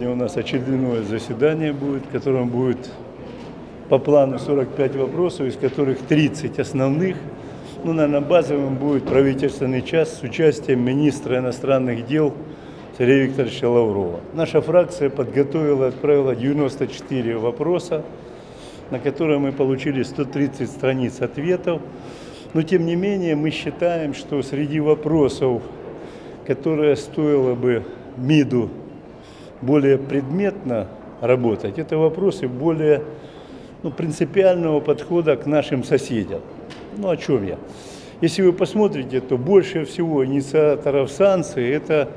Сегодня у нас очередное заседание будет, в котором будет по плану 45 вопросов, из которых 30 основных. Ну, наверное, базовым будет правительственный час с участием министра иностранных дел Сергея Викторовича Лаврова. Наша фракция подготовила отправила 94 вопроса, на которые мы получили 130 страниц ответов. Но, тем не менее, мы считаем, что среди вопросов, которые стоило бы МИДу более предметно работать, это вопросы более ну, принципиального подхода к нашим соседям. Ну, о чем я? Если вы посмотрите, то больше всего инициаторов санкций – это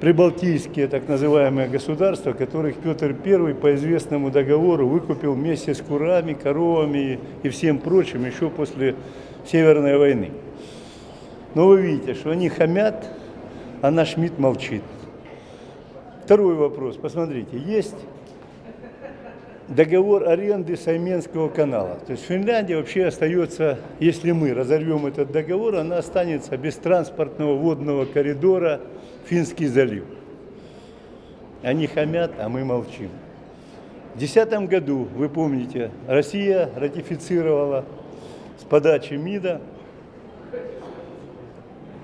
прибалтийские так называемые государства, которых Петр I по известному договору выкупил вместе с курами, коровами и всем прочим еще после Северной войны. Но вы видите, что они хамят, а наш МИД молчит. Второй вопрос. Посмотрите, есть договор аренды Сайменского канала. То есть Финляндия вообще остается, если мы разорвем этот договор, она останется без транспортного водного коридора Финский залив. Они хамят, а мы молчим. В 2010 году, вы помните, Россия ратифицировала с подачи МИДа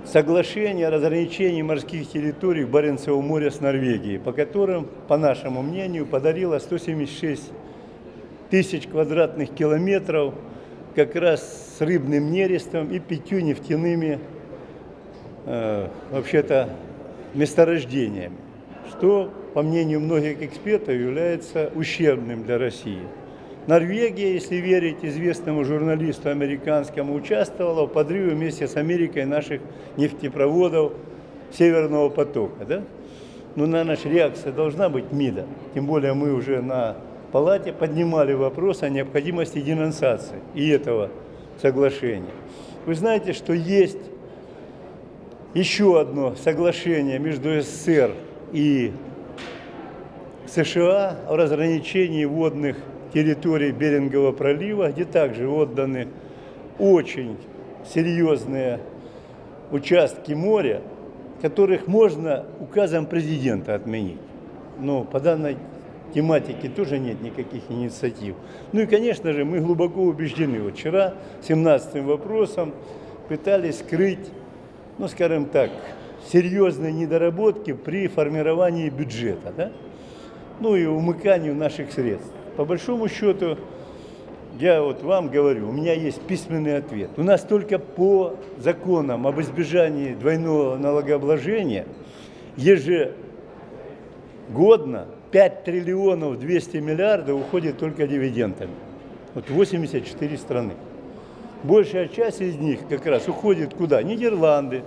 соглашение о разграничении морских территорий Баренцевого моря с Норвегией, по которым, по нашему мнению, подарила 176 тысяч квадратных километров как раз с рыбным нерестом и пятью нефтяными, э, вообще-то, месторождениями, что, по мнению многих экспертов, является ущербным для России. Норвегия, если верить известному журналисту американскому, участвовала в подрыве вместе с Америкой наших нефтепроводов Северного потока. Да? Ну, наверное, реакция должна быть МИДа. Тем более мы уже на палате поднимали вопрос о необходимости денонсации и этого соглашения. Вы знаете, что есть еще одно соглашение между СССР и США о разграничении водных территории Берингового пролива, где также отданы очень серьезные участки моря, которых можно указом президента отменить. Но по данной тематике тоже нет никаких инициатив. Ну и, конечно же, мы глубоко убеждены. Вот вчера 17 вопросом пытались скрыть, ну, скажем так, серьезные недоработки при формировании бюджета, да? ну и умыканию наших средств. По большому счету, я вот вам говорю, у меня есть письменный ответ. У нас только по законам об избежании двойного налогообложения ежегодно 5 триллионов 200 миллиардов уходит только дивидендами. Вот 84 страны. Большая часть из них как раз уходит куда? Нидерланды,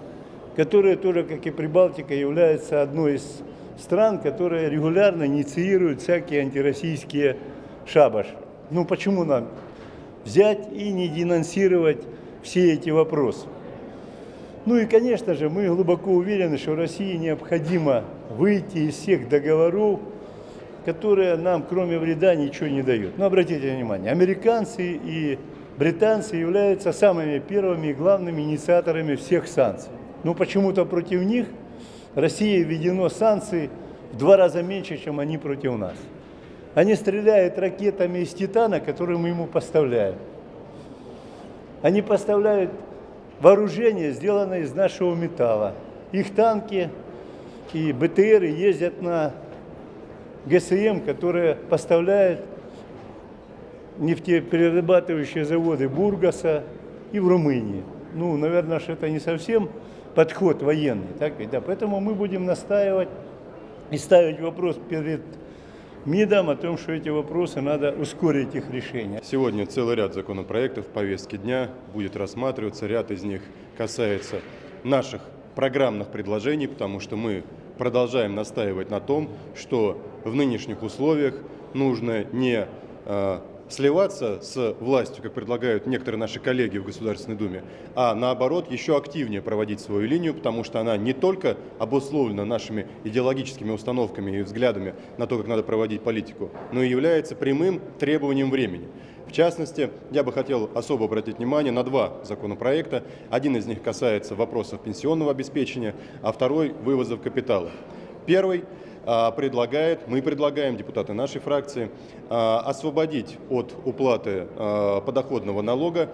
которые тоже, как и Прибалтика, являются одной из стран, которые регулярно инициируют всякие антироссийские шабаш. Ну почему нам взять и не денонсировать все эти вопросы? Ну и, конечно же, мы глубоко уверены, что России необходимо выйти из всех договоров, которые нам, кроме вреда, ничего не дают. Но обратите внимание, американцы и британцы являются самыми первыми и главными инициаторами всех санкций. Но почему-то против них России введено санкции в два раза меньше, чем они против нас. Они стреляют ракетами из «Титана», которые мы ему поставляем. Они поставляют вооружение, сделанное из нашего металла. Их танки и БТРы ездят на ГСМ, которые поставляют нефтеперерабатывающие заводы Бургаса и в Румынии. Ну, наверное, что это не совсем подход военный. Так ведь? Да, поэтому мы будем настаивать и ставить вопрос перед МИДом о том, что эти вопросы надо ускорить их решение. Сегодня целый ряд законопроектов в повестке дня будет рассматриваться. Ряд из них касается наших программных предложений, потому что мы продолжаем настаивать на том, что в нынешних условиях нужно не э, сливаться с властью, как предлагают некоторые наши коллеги в Государственной Думе, а наоборот еще активнее проводить свою линию, потому что она не только обусловлена нашими идеологическими установками и взглядами на то, как надо проводить политику, но и является прямым требованием времени. В частности, я бы хотел особо обратить внимание на два законопроекта. Один из них касается вопросов пенсионного обеспечения, а второй – вывозов капитала. Первый предлагает, мы предлагаем, депутаты нашей фракции, а, освободить от уплаты а, подоходного налога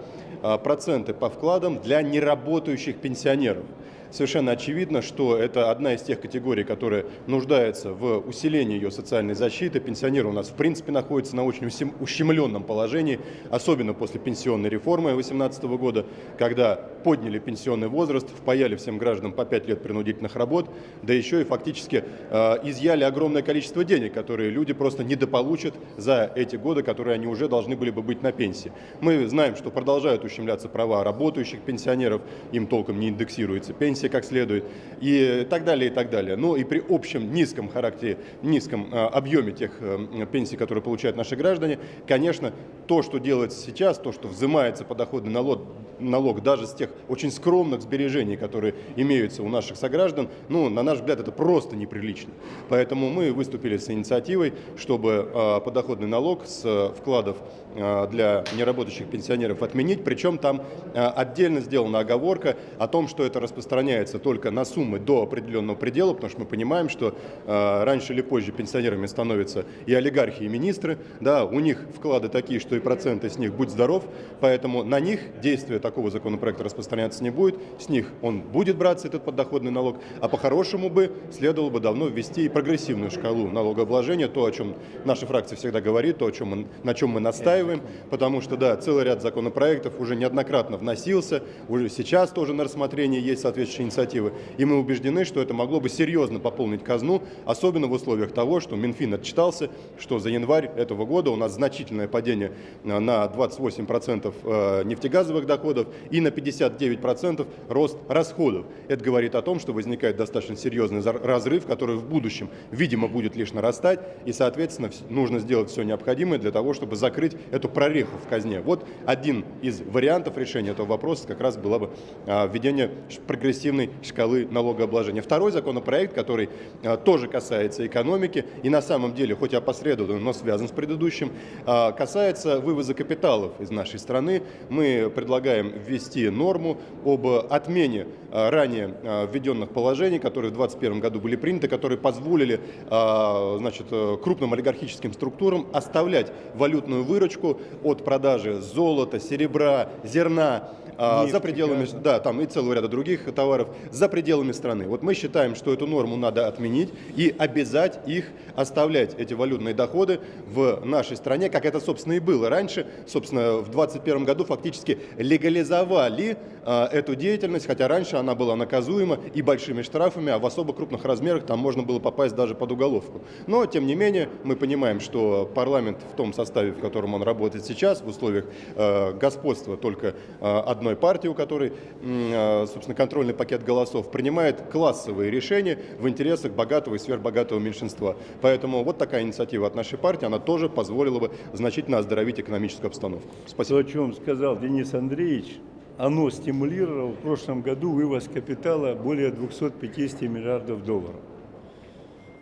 проценты по вкладам для неработающих пенсионеров совершенно очевидно, что это одна из тех категорий, которая нуждается в усилении ее социальной защиты. Пенсионеры у нас в принципе находятся на очень ущемленном положении, особенно после пенсионной реформы 2018 года, когда подняли пенсионный возраст, впаяли всем гражданам по 5 лет принудительных работ, да еще и фактически э, изъяли огромное количество денег, которые люди просто недополучат за эти годы, которые они уже должны были бы быть на пенсии. Мы знаем, что продолжают ущемляться права работающих пенсионеров, им толком не индексируется пенсия, пенсии как следует и так далее, и так далее. Ну и при общем низком характере, низком э, объеме тех э, пенсий, которые получают наши граждане, конечно, то, что делается сейчас, то, что взимается подоходный налог, налог даже с тех очень скромных сбережений, которые имеются у наших сограждан, ну, на наш взгляд, это просто неприлично. Поэтому мы выступили с инициативой, чтобы э, подоходный налог с вкладов для неработающих пенсионеров отменить, причем там отдельно сделана оговорка о том, что это распространяется распространяется только на суммы до определенного предела, потому что мы понимаем, что э, раньше или позже пенсионерами становятся и олигархи, и министры, да, у них вклады такие, что и проценты с них будь здоров, поэтому на них действие такого законопроекта распространяться не будет, с них он будет браться, этот подоходный налог, а по-хорошему бы следовало бы давно ввести и прогрессивную шкалу налогообложения, то, о чем наша фракция всегда говорит, то, о чем мы, на чем мы настаиваем, потому что, да, целый ряд законопроектов уже неоднократно вносился, уже сейчас тоже на рассмотрении есть соответствующие соответствующие инициативы. И мы убеждены, что это могло бы серьезно пополнить казну, особенно в условиях того, что Минфин отчитался, что за январь этого года у нас значительное падение э, на 28% э, нефтегазовых доходов и на 59% рост расходов. Это говорит о том, что возникает достаточно серьезный разрыв, который в будущем, видимо, будет лишь нарастать, и, соответственно, нужно сделать все необходимое для того, чтобы закрыть эту прореху в казне. Вот один из вариантов решения этого вопроса как раз было бы э, введение прогрессивного прогрессивной шкалы налогообложения. Второй законопроект, который а, тоже касается экономики и на самом деле, хоть опосредованно, но связан с предыдущим, а, касается вывоза капиталов из нашей страны. Мы предлагаем ввести норму об отмене а, ранее введенных положений, которые в 2021 году были приняты, которые позволили значит, крупным олигархическим структурам оставлять валютную выручку от продажи золота, серебра, зерна, а, за пределами, да, там и целого ряда других товаров за пределами страны. Вот мы считаем, что эту норму надо отменить и обязать их оставлять, эти валютные доходы в нашей стране, как это, собственно, и было раньше. Собственно, в 2021 году фактически легализовали а, эту деятельность, хотя раньше она была наказуема и большими штрафами, а в особо крупных размерах там можно было попасть даже под уголовку. Но, тем не менее, мы понимаем, что парламент в том составе, в котором он работает сейчас, в условиях э, господства только э, одной партии, у которой, а, собственно, контрольный пакет голосов, принимает классовые решения в интересах богатого и сверхбогатого меньшинства. Поэтому вот такая инициатива от нашей партии, она тоже позволила бы значительно оздоровить экономическую обстановку. Спасибо. О чем сказал Денис Андреевич, оно стимулировало в прошлом году вывоз капитала более 250 миллиардов долларов.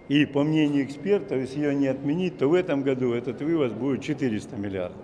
И по мнению экспертов, если ее не отменить, то в этом году этот вывоз будет 400 миллиардов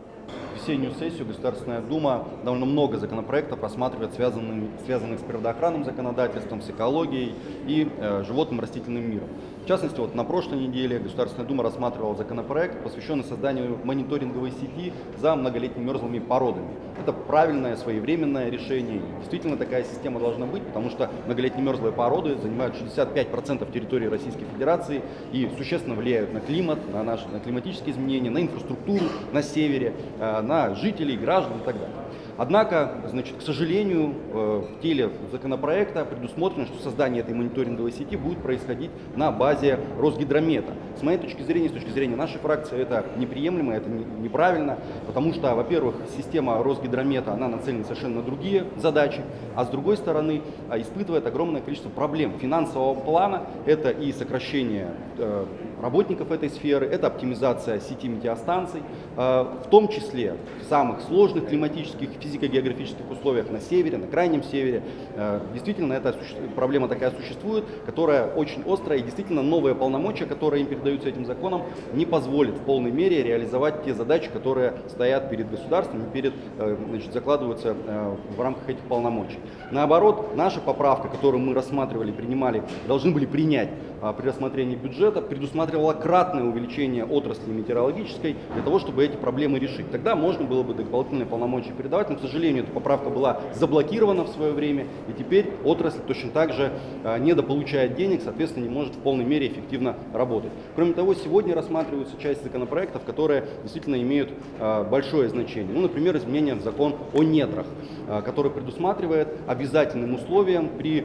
весеннюю сессию Государственная Дума довольно много законопроектов рассматривает, связанных, связанных с природоохранным законодательством, с экологией и э, животным растительным миром. В частности, вот на прошлой неделе Государственная Дума рассматривала законопроект, посвященный созданию мониторинговой сети за многолетними мерзлыми породами. Это правильное, своевременное решение. Действительно, такая система должна быть, потому что многолетние мерзлые породы занимают 65% территории Российской Федерации и существенно влияют на климат, на наши на климатические изменения, на инфраструктуру на севере, э, на жителей, граждан и так далее. Однако, значит, к сожалению, э, в теле законопроекта предусмотрено, что создание этой мониторинговой сети будет происходить на базе Росгидромета. С моей точки зрения, с точки зрения нашей фракции, это неприемлемо, это неправильно, потому что, во-первых, система Росгидромета, она нацелена совершенно на другие задачи, а с другой стороны, а, испытывает огромное количество проблем финансового плана. Это и сокращение э, работников этой сферы, это оптимизация сети метеостанций, э, в том числе самых сложных климатических физико-географических условиях на севере, на крайнем севере. Э, Действительно, эта проблема такая существует, которая очень острая, и действительно новые полномочия, которые им передаются этим законом, не позволят в полной мере реализовать те задачи, которые стоят перед государством и перед, э, значит, закладываются э, в рамках этих полномочий. Наоборот, наша поправка, которую мы рассматривали, принимали, должны были принять при рассмотрении бюджета, предусматривала кратное увеличение отрасли метеорологической для того, чтобы эти проблемы решить. Тогда можно было бы дополнительные полномочия передавать, но, к сожалению, эта поправка была заблокирована в свое время, и теперь отрасль точно так же а, недополучает денег, соответственно, не может в полной мере эффективно работать. Кроме того, сегодня рассматриваются часть законопроектов, которые действительно имеют а, большое значение. Ну, например, изменения в закон о недрах, а, который предусматривает обязательным условием при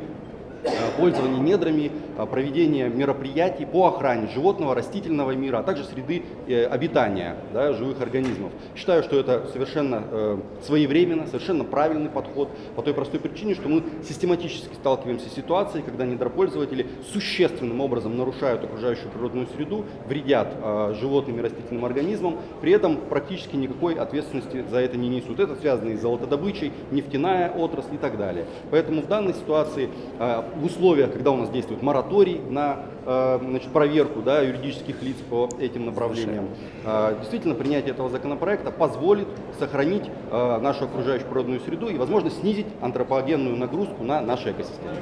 пользование недрами, э, проведение мероприятий по охране животного, растительного мира, а также среды э, обитания да, живых организмов. Считаю, что это совершенно э, своевременно, совершенно правильный подход по той простой причине, что мы систематически сталкиваемся с ситуацией, когда недропользователи существенным образом нарушают окружающую природную среду, вредят э, животным и растительным организмам, при этом практически никакой ответственности за это не несут. Это связано и с золотодобычей, нефтяная отрасль и так далее. Поэтому в данной ситуации э, в условиях, когда у нас действует мораторий на э, значит, проверку да, юридических лиц по этим направлениям, э, действительно принятие этого законопроекта позволит сохранить э, нашу окружающую природную среду и, возможно, снизить антропогенную нагрузку на наши экосистемы.